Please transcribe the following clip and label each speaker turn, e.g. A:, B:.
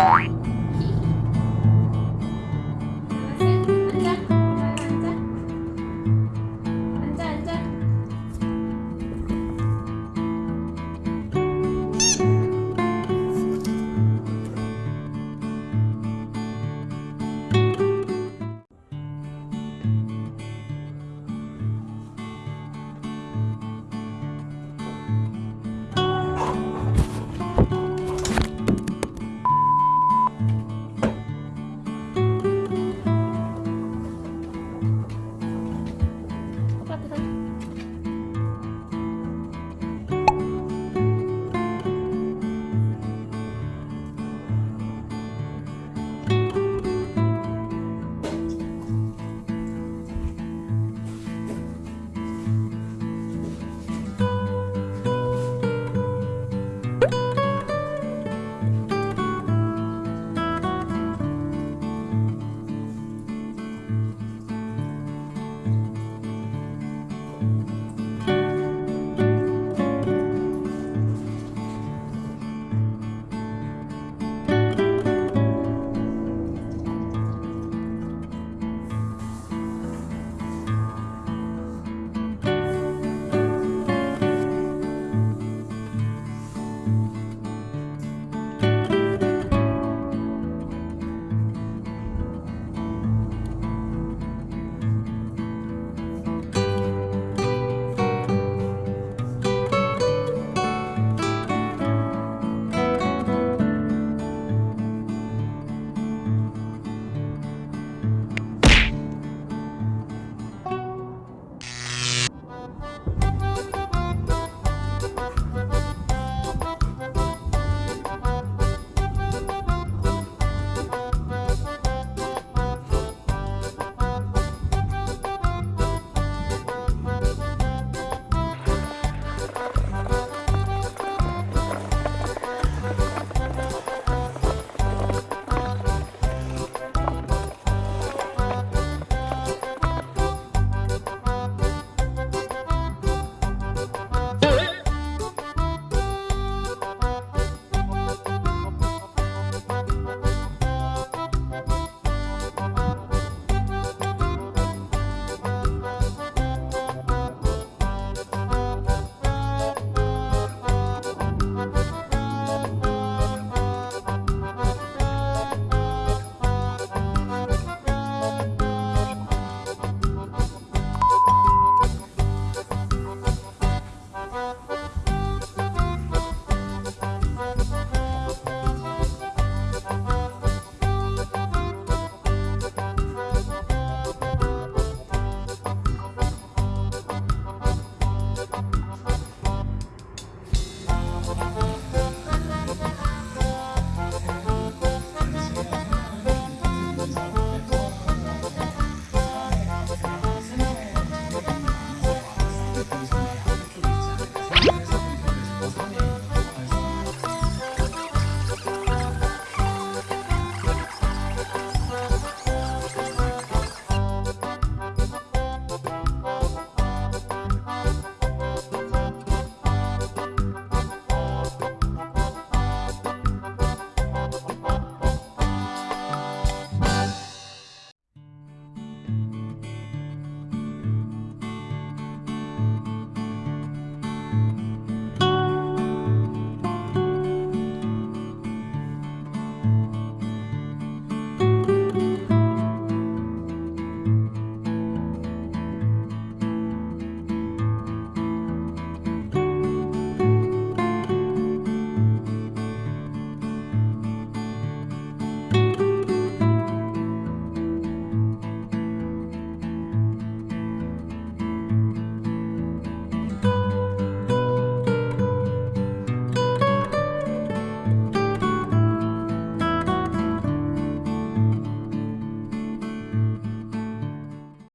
A: Bye.